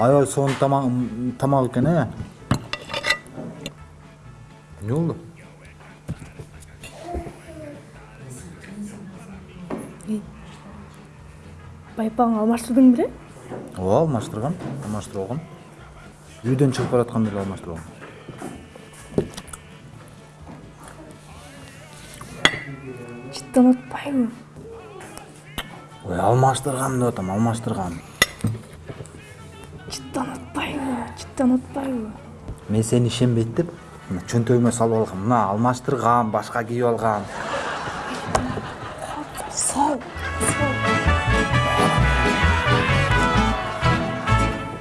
аябай сонун тамак тамак экен э эмне болду байпагыңы алмаштырдың беле ооба алмаштыргам алмаштырып алгам үйдөн чыгып баратканда эле алмаштырып чыттан атпайбы ой алмаштыргам деп атам алмаштыргам чыттан атпайбы чыттан атпайбы мен ишенбейт деп мына чөнтөгүмө салып алгам мына алмаштыргам башка кийип алгам